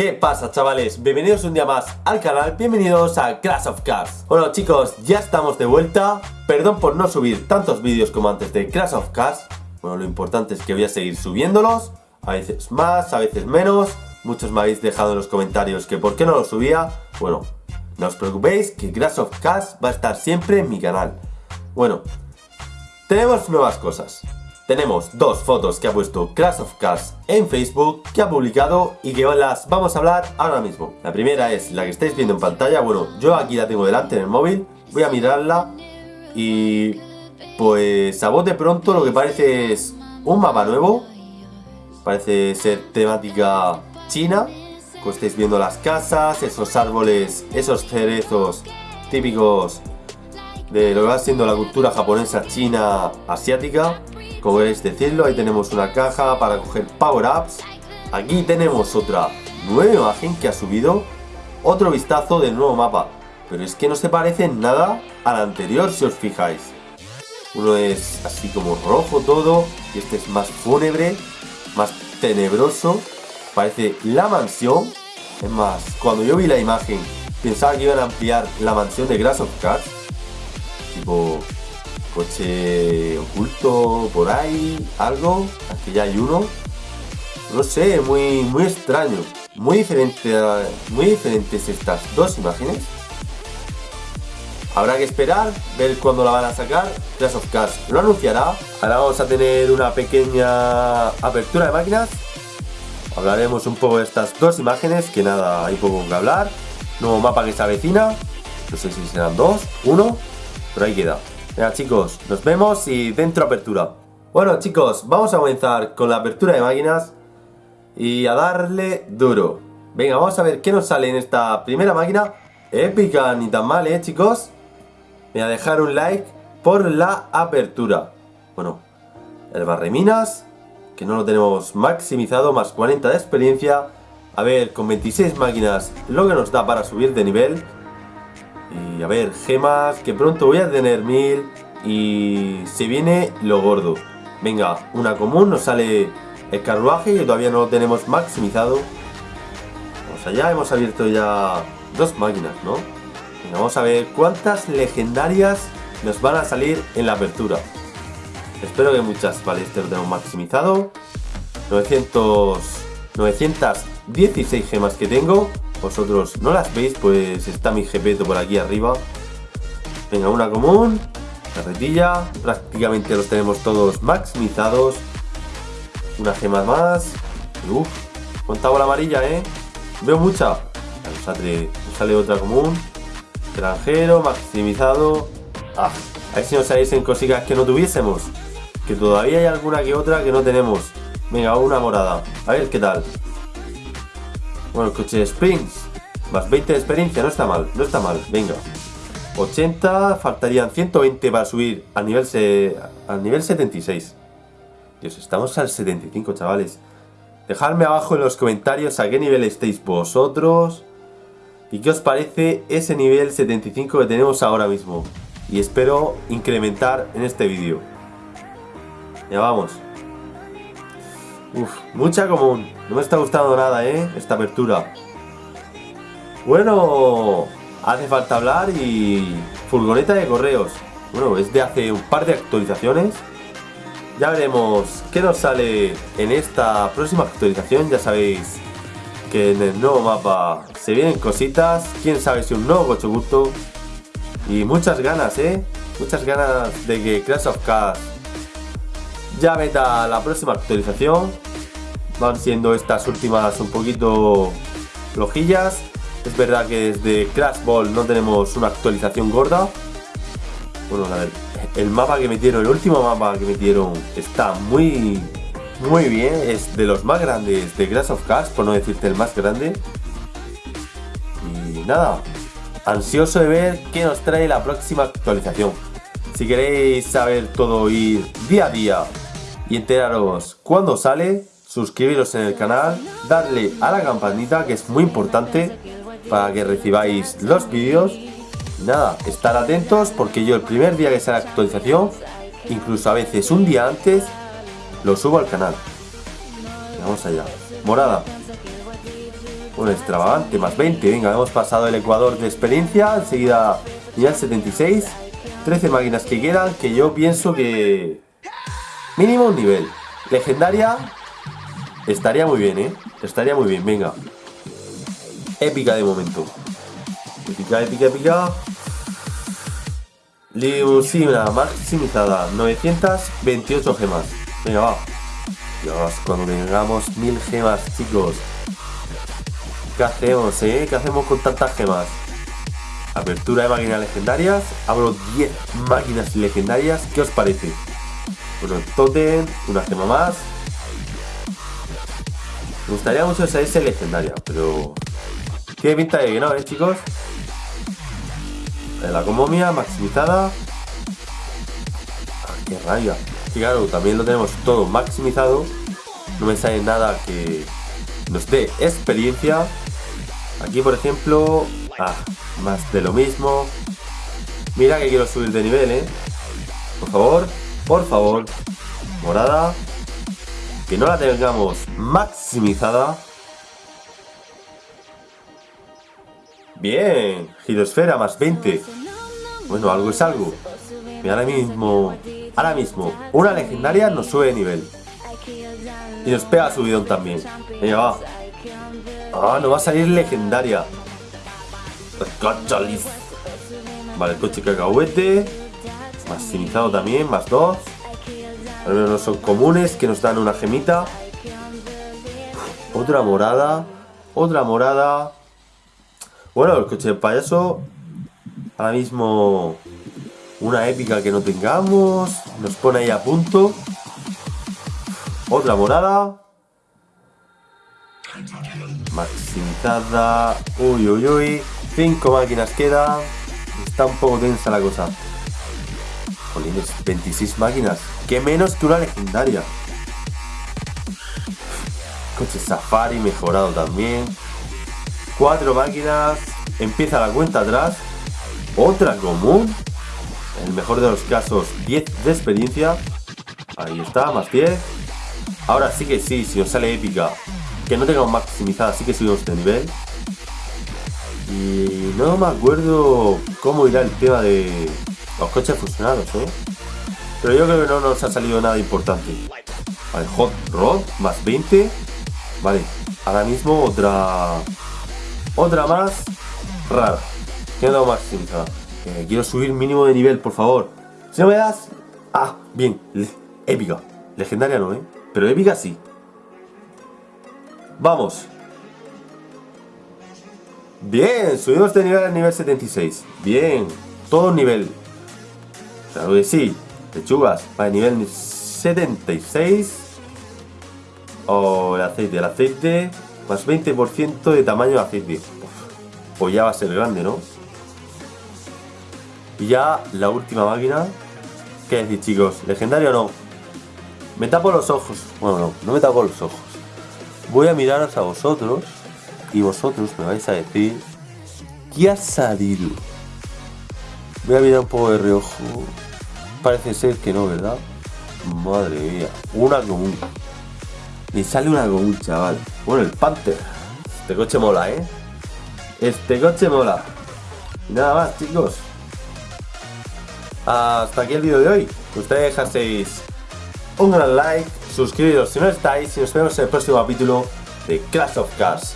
¿Qué pasa chavales? Bienvenidos un día más al canal, bienvenidos a Clash of Cars Bueno chicos, ya estamos de vuelta. Perdón por no subir tantos vídeos como antes de Clash of Cars Bueno, lo importante es que voy a seguir subiéndolos A veces más, a veces menos. Muchos me habéis dejado en los comentarios que por qué no lo subía. Bueno, no os preocupéis que Clash of Cars va a estar siempre en mi canal. Bueno, tenemos nuevas cosas tenemos dos fotos que ha puesto Crash of Cars en Facebook que ha publicado y que las vamos a hablar ahora mismo. La primera es la que estáis viendo en pantalla, bueno, yo aquí la tengo delante en el móvil, voy a mirarla y pues a bote pronto lo que parece es un mapa nuevo, parece ser temática china, como estáis viendo las casas, esos árboles, esos cerezos típicos de lo que va siendo la cultura japonesa, china, asiática como queréis decirlo, ahí tenemos una caja para coger power-ups. Aquí tenemos otra nueva imagen que ha subido. Otro vistazo del nuevo mapa. Pero es que no se parece en nada al anterior si os fijáis. Uno es así como rojo todo. Y este es más fúnebre, más tenebroso. Parece la mansión. Es más, cuando yo vi la imagen pensaba que iban a ampliar la mansión de Grass of Cars. Tipo, coche oculto por ahí, algo, aquí ya hay uno, no sé, muy, muy extraño, muy diferente, muy diferentes estas dos imágenes. Habrá que esperar, ver cuándo la van a sacar, Clash of Cars lo anunciará. Ahora vamos a tener una pequeña apertura de máquinas. Hablaremos un poco de estas dos imágenes, que nada, hay poco que hablar. Nuevo mapa que se avecina, no sé si serán dos, uno, pero ahí queda. Ya chicos, nos vemos y dentro apertura. Bueno chicos, vamos a comenzar con la apertura de máquinas y a darle duro. Venga, vamos a ver qué nos sale en esta primera máquina. Épica, ni tan mal, ¿eh chicos? Voy a dejar un like por la apertura. Bueno, el barreminas, que no lo tenemos maximizado, más 40 de experiencia. A ver, con 26 máquinas, lo que nos da para subir de nivel. Y a ver, gemas, que pronto voy a tener mil. Y se viene lo gordo. Venga, una común, nos sale el carruaje, que todavía no lo tenemos maximizado. Vamos allá, hemos abierto ya dos máquinas, ¿no? Venga, vamos a ver cuántas legendarias nos van a salir en la apertura. Espero que muchas, vale, este lo tenemos maximizado. 900, 916 gemas que tengo vosotros no las veis, pues está mi jepeto por aquí arriba. Venga, una común, carretilla, prácticamente los tenemos todos maximizados. Una gema más. Uf, cuánta bola amarilla, ¿eh? Veo mucha. Sale, sale otra común. Extranjero, maximizado. Ah, a ver si nos salís en cositas que no tuviésemos. Que todavía hay alguna que otra que no tenemos. Venga, una morada. A ver qué tal. Bueno, el coche de Springs. Más 20 de experiencia, no está mal, no está mal. Venga. 80, faltarían 120 para subir al nivel, se, al nivel 76. Dios, estamos al 75, chavales. Dejadme abajo en los comentarios a qué nivel estáis vosotros. Y qué os parece ese nivel 75 que tenemos ahora mismo. Y espero incrementar en este vídeo. Ya vamos. Uf, mucha común. No me está gustando nada, ¿eh? Esta apertura. Bueno, hace falta hablar y... Furgoneta de correos. Bueno, es de hace un par de actualizaciones. Ya veremos qué nos sale en esta próxima actualización. Ya sabéis que en el nuevo mapa se vienen cositas. Quién sabe si un nuevo coche gusto. Y muchas ganas, ¿eh? Muchas ganas de que Crash of Cars ya meta la próxima actualización. Van siendo estas últimas un poquito flojillas. Es verdad que desde Crash Ball no tenemos una actualización gorda. Bueno, a ver, el mapa que metieron, el último mapa que metieron está muy, muy bien. Es de los más grandes de Crash of Cars, por no decirte el más grande. Y nada, ansioso de ver qué nos trae la próxima actualización. Si queréis saber todo ir día a día y enteraros cuando sale, suscribiros en el canal, darle a la campanita que es muy importante para que recibáis los vídeos. Nada, estar atentos porque yo el primer día que sale la actualización, incluso a veces un día antes, lo subo al canal. Vamos allá. Morada. Un extravagante, más 20. Venga, hemos pasado el ecuador de experiencia. Enseguida ya 76. 13 máquinas que quedan, que yo pienso que... Mínimo un nivel. Legendaria. Estaría muy bien, ¿eh? Estaría muy bien, venga. Épica de momento. Épica, épica, épica. Limusina maximizada. 928 gemas. Venga, va. Dios, cuando tengamos mil gemas, chicos. ¿Qué hacemos, eh? ¿Qué hacemos con tantas gemas? Apertura de máquinas legendarias. Abro 10 máquinas legendarias. ¿Qué os parece? Bueno, totem, una gema más. Me gustaría mucho esa S legendaria, pero... Tiene pinta de que no, ¿eh, chicos? La comomia maximizada. Ah, qué raya. Y claro, también lo tenemos todo maximizado. No me sale nada que nos dé experiencia. Aquí, por ejemplo, ah, más de lo mismo. Mira que quiero subir de nivel, ¿eh? Por favor, por favor. Morada. Que no la tengamos maximizada. Bien, girosfera más 20. Bueno, algo es algo. Y ahora mismo, ahora mismo, una legendaria nos sube de nivel. Y nos pega subidón también. Venga, va. Ah, no va a salir legendaria. Vale, el coche cacahuete. Maximizado también, más dos. Al menos no son comunes, que nos dan una gemita. Otra morada. Otra morada. Bueno, el coche de payaso. Ahora mismo una épica que no tengamos. Nos pone ahí a punto. Otra morada. Maximizada. Uy, uy, uy. Cinco máquinas quedan. Está un poco tensa la cosa. Jolines, 26 máquinas. Que menos que una legendaria. Coche Safari mejorado también. Cuatro máquinas. Empieza la cuenta atrás. Otra común. El mejor de los casos, 10 de experiencia. Ahí está, más 10. Ahora sí que sí, si os sale épica. Que no tengamos maximizada, sí que subimos de nivel. Y no me acuerdo cómo irá el tema de los coches fusionados, ¿eh? Pero yo creo que no nos ha salido nada importante. Vale, Hot Rod, más 20. Vale, ahora mismo otra otra más rara. Queda maximizada. Eh, quiero subir mínimo de nivel, por favor. Si no me das... Ah, bien. épica. Legendaria no, ¿eh? Pero épica sí. Vamos. Bien, subimos de nivel al nivel 76. Bien. Todo nivel. Claro que sí. Lechugas. Vale, nivel 76. O el aceite. El aceite más 20% de tamaño de aceite. Pues ya va a ser grande, ¿no? Y ya la última máquina. ¿Qué decir, chicos? ¿Legendario o no? Me tapo los ojos. Bueno, no, no me tapo los ojos. Voy a miraros a vosotros. Y vosotros me vais a decir. ¿Qué ha salido? Voy a mirar un poco de reojo. Parece ser que no, ¿verdad? Madre mía. Una común. Me sale una común, chaval. Bueno, el Panther. Este coche mola, ¿eh? Este coche mola. Nada más, chicos. Hasta aquí el vídeo de hoy. Ustedes dejaseis un gran like, suscribiros si no estáis y nos vemos en el próximo capítulo de Clash of Cars.